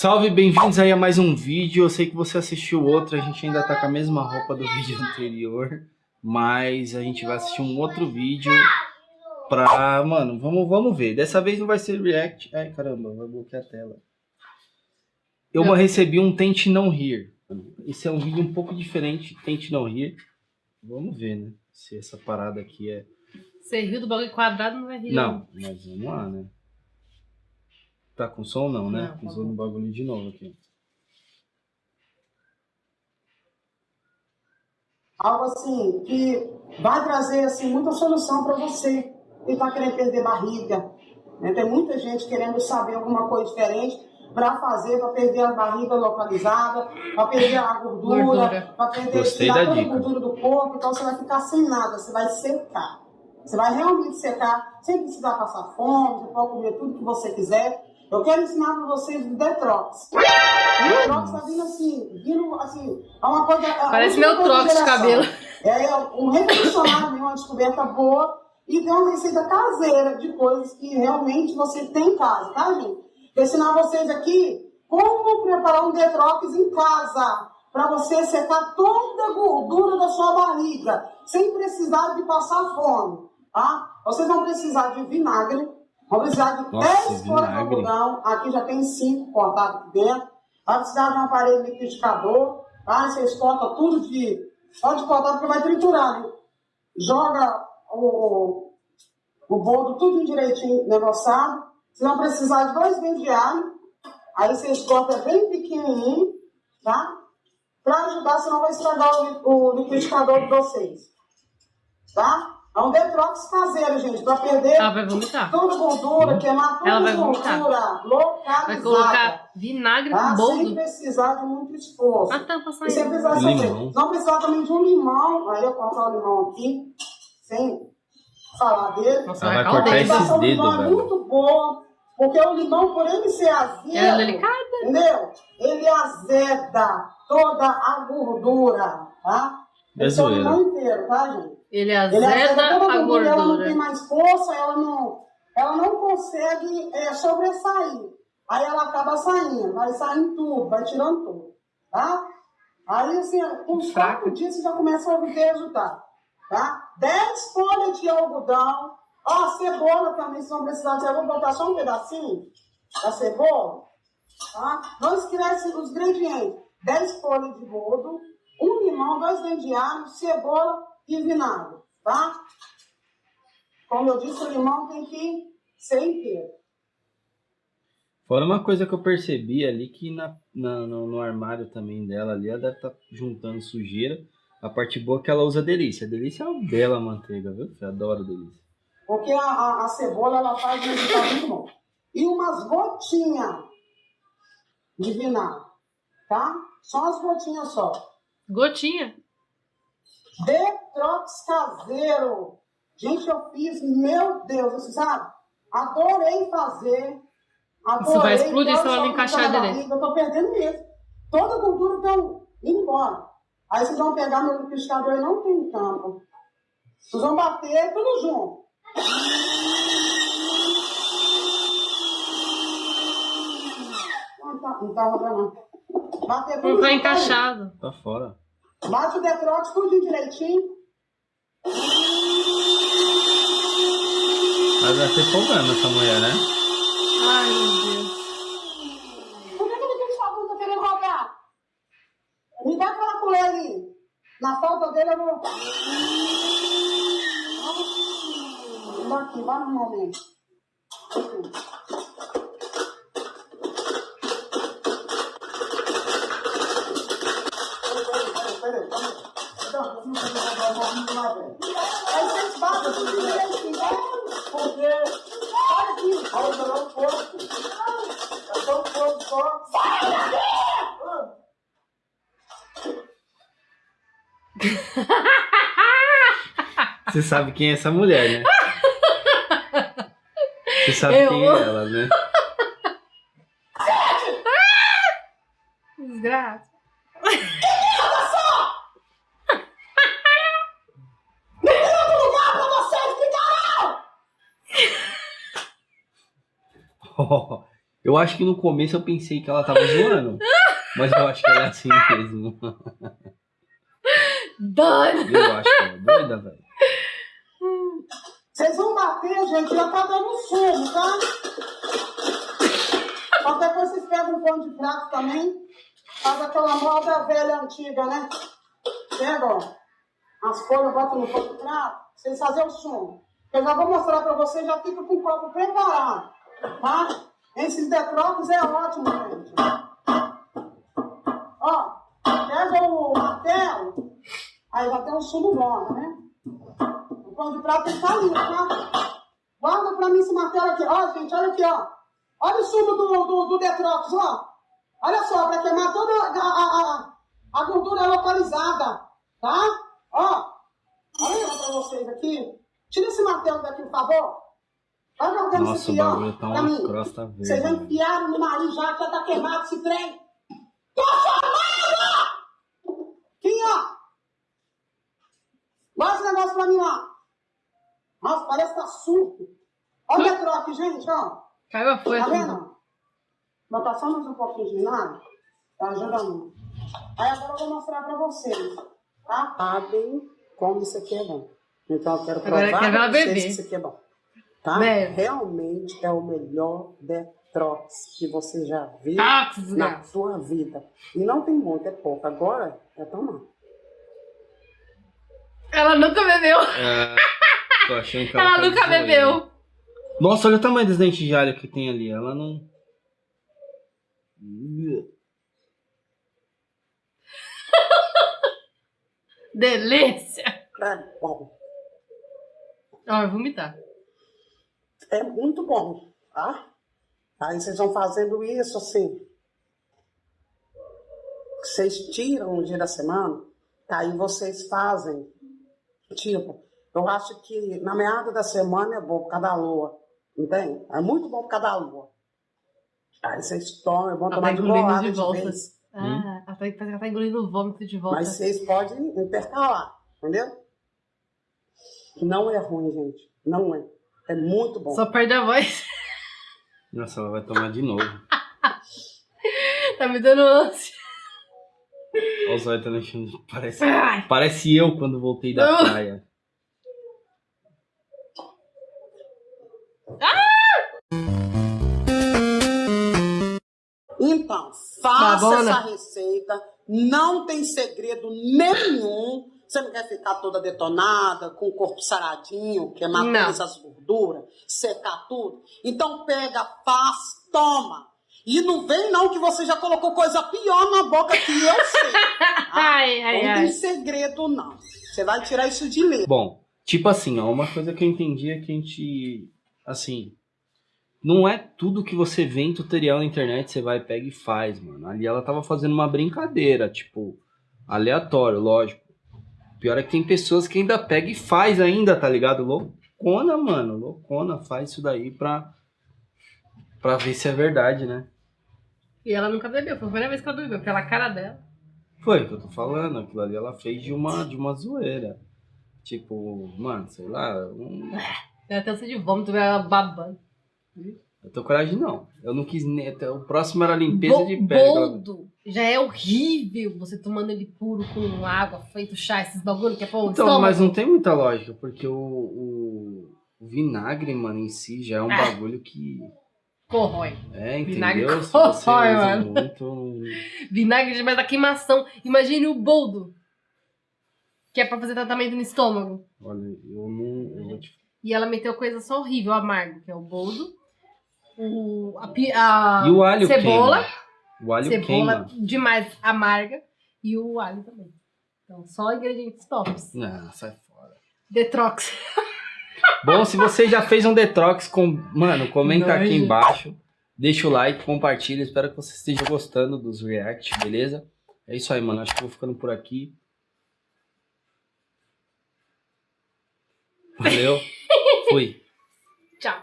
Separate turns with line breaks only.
Salve, bem-vindos aí a mais um vídeo. Eu sei que você assistiu outro, a gente ainda tá com a mesma roupa do vídeo anterior, mas a gente vai assistir um outro vídeo pra... Mano, vamos, vamos ver. Dessa vez não vai ser react... Ai, caramba, vai bloquear a tela. Eu não. recebi um Tente Não Rir. Esse é um vídeo um pouco diferente, Tente Não Rir. Vamos ver, né? Se essa parada aqui é...
Você riu do bagulho quadrado, não vai rir.
Não, mas vamos lá, né? Tá com som não, né? Não, Usando o bagulho de novo aqui.
Algo assim que vai trazer assim muita solução para você que está querendo perder barriga. Né? Tem muita gente querendo saber alguma coisa diferente para fazer, para perder a barriga localizada, para perder a gordura, para perder
tirar
toda a gordura do corpo. Então você vai ficar sem nada, você vai secar. Você vai realmente secar, sem precisar passar fome, você pode comer tudo que você quiser. Eu quero ensinar para vocês o Detrox. O Detrox está vindo assim, vindo assim, é uma coisa... É
Parece meu trox de cabelo.
É um revolucionário uma descoberta boa. E tem uma receita caseira de coisas que realmente você tem em casa, tá, gente? Vou ensinar vocês aqui como preparar um Detrox em casa. Para você secar toda a gordura da sua barriga, sem precisar de passar fome, tá? Vocês vão precisar de vinagre, Vamos precisar de Nossa, 10 folhas de algodão. Aqui já tem 5 cortados aqui dentro. Vai precisar de um aparelho liquidificador. Tá? Vocês cortam tudo de. Pode cortar porque vai triturar, né? Joga o, o boldo tudo direitinho negociado. Vocês vão precisar de dois dentes de alho. Aí vocês cortam bem pequenininho, tá? Para ajudar, senão vai estragar o, o liquidificador de vocês. Tá? É um detox caseiro, gente, para perder
Ela vai vomitar.
toda a gordura, queimar toda a gordura localizada.
Vai colocar vinagre tá? com boldo.
Sem precisar de muito esforço.
A tampa saindo.
sem precisar de Não precisar também de um limão. Aí eu cortar o limão aqui, sem falar dele.
Nossa, vai cortar esses dedos,
limão é muito boa, porque o limão, por ele ser azedo...
É delicada.
Entendeu? Ele azeda toda a gordura, tá?
É Esse é o
limão inteiro, tá, gente?
Ele azeda, Ele azeda a gordura.
Ela não tem mais força, ela não, ela não consegue é, sobressair. Aí ela acaba saindo, vai saindo tudo, vai tirando tudo, tá? Aí, assim, com uns quatro dias você já começa a obter resultado, tá? Dez folhas de algodão, ó, cebola também, se não precisar de cebola, botar só um pedacinho da cebola, tá? Não esquece os ingredientes, dez folhas de rodo, um limão, dois dentes de alho, cebola e vinagre, tá? Como eu disse, o limão tem que ser inteiro.
Fora uma coisa que eu percebi ali, que na, na no, no, armário também dela ali, ela deve estar tá juntando sujeira. A parte boa é que ela usa delícia. A delícia é uma bela manteiga, viu? Eu adoro delícia.
Porque a, a, a cebola, ela faz um bom. E umas gotinhas de vinagre, tá? Só as gotinhas só.
Gotinha?
Detrox caseiro. Gente, eu fiz, meu Deus, você sabe? Adorei fazer.
Adorei, Isso vai explodir se ela encaixar direito.
Eu tô perdendo mesmo. Toda a gordura tá indo embora. Aí vocês vão pegar meu liquidificador e não tem tampa. Vocês vão bater tudo junto. Não tá, não tá rodando.
Bater tudo Não tá encaixado.
Tá fora.
Bate o detrote tudo direitinho.
Mas vai ser problema essa mulher, né?
Ai, meu Deus.
Por que ele tem sua tá querendo roubar? Me dá aquela colher ali. Na falta dele eu vou... Aqui, vai no momento. Aí vocês batem tudo direitinho, porque olha aqui, olha jogar um pouco. É só um pouco só. Sai
Você sabe quem é essa mulher, né? Você sabe Eu... quem é ela, né? Eu acho que no começo eu pensei que ela tava zoando. Mas eu acho que ela é assim mesmo.
Doido!
Eu acho que ela é doida, velho.
Vocês vão bater, gente, já tá dando sumo, tá? Qualquer coisa vocês pegam um pano de prato também. Faz aquela moda velha antiga, né? Pega, ó. As folhas, botam no pano de prato. Vocês fazem o sumo. Eu já vou mostrar pra vocês, já fica com o copo preparado, tá? Esses detrocos é ótimo, gente. Ó, pega o martelo, aí já tem um sumo bom, né? O pão de prato estar limpo, tá? Guarda pra mim esse martelo aqui. Ó, gente, olha aqui, ó. Olha o sumo do, do, do ó. Olha só, pra queimar toda a, a, a, a gordura localizada, tá? Ó, olha pra vocês aqui. Tira esse martelo daqui, por favor.
Nossa,
isso
o
aqui, ó.
bagulho tá
pra mim.
crosta verde.
Vocês já
velho.
enfiaram no nariz já, que já tá queimado esse trem. Tô chamando! Aqui, ó. Guarda esse negócio pra mim lá. Nossa, parece que tá surto. Olha a troca, gente, ó.
Caiu a folha.
Tá vendo? Botar só mais um pouquinho de vinagre. Tá ajudando. Aí agora eu vou mostrar pra vocês. Tá? Sabem como isso aqui é bom. Então eu quero
Agora
provar
quer ver ela
pra vocês
beber.
que isso aqui é bom. Tá?
Bebe.
Realmente é o melhor Detrox que você já viu
Ah,
na sua vida. E não tem muito, é pouco. Agora é tomar.
Ela nunca bebeu.
É, tô achando que ela,
Ela
tá
nunca bebeu.
Nossa, olha o tamanho dos dentes de alho que tem ali. Ela não.
Delícia.
Bom.
Ó, eu vou vomitar.
É muito bom, tá? Aí vocês vão fazendo isso assim. Vocês tiram um dia da semana, tá? aí vocês fazem. Tipo, eu acho que na meada da semana é bom por causa da lua. Entende? É muito bom por causa da lua. Aí vocês tomam, é bom tomar
tá
de
engolindo
bolada
de
de
volta.
vez.
Ah, ela tá, parece que ela tá engolindo o vômito de volta.
Mas vocês podem intercalar, entendeu? Não é ruim, gente. Não é. É muito bom.
Só perde a voz.
Nossa, ela vai tomar de novo.
tá me dando ânsia.
Olha o zóio tá mexendo. Parece,
Ai.
parece eu quando voltei da
Ah.
praia.
Então, faça
Babona.
essa receita. Não tem segredo nenhum. Você não quer ficar toda detonada, com o corpo saradinho, queimar
Não.
todas as gorduras, secar tudo. Então pega, faz, toma. E não vem não que você já colocou coisa pior na boca que eu sei. tá?
Ai, ai,
não
ai.
tem segredo não. Você vai tirar isso de letra.
Bom, tipo assim, ó, uma coisa que eu entendi é que a gente. Assim. Não é tudo que você vê em tutorial na internet, você vai, pega e faz, mano. Ali ela tava fazendo uma brincadeira, tipo, aleatório, lógico. Pior é que tem pessoas que ainda pega e faz ainda, tá ligado? Loucona, mano. Loucona, faz isso daí pra. Pra ver se é verdade, né?
E ela nunca bebeu. Foi a primeira vez que ela bebeu. Pela cara dela.
Foi o que eu tô falando, aquilo ali ela fez de uma, de uma zoeira. Tipo, mano, sei lá, um-
Ela até de vômito, ela babando.
Eu tô coragem não. Eu não quis nem. até O próximo era limpeza de pele.
Boldo. Já é horrível você tomando ele puro com água, feito chá, esses bagulho que é pão
Então, mas não tem muita lógica, porque o, o, o vinagre, mano, em si já é um
Ah.
bagulho que.
Corrói.
É,
Vinagre
entendeu? Se
corrói,
você usa
mano.
muito.
Vinagre demais da queimação. Imagine o boldo. Que é pra fazer tratamento no estômago.
Olha, eu não. Eu vou te...
E ela meteu coisa só horrível, amargo, que é o boldo. O, a, a
E o alho
cebola.
queima. O alho
cebola
queima.
demais amarga. E o alho também. Então, só ingredientes tops.
Não, sai fora.
Detrox.
Bom, se você já fez um detox, com... mano, comenta aqui
Nojo.
embaixo. Deixa o like, compartilha. Espero que você esteja gostando dos react, beleza? É isso aí, mano. Acho que eu vou ficando por aqui. Valeu. Fui.
Tchau.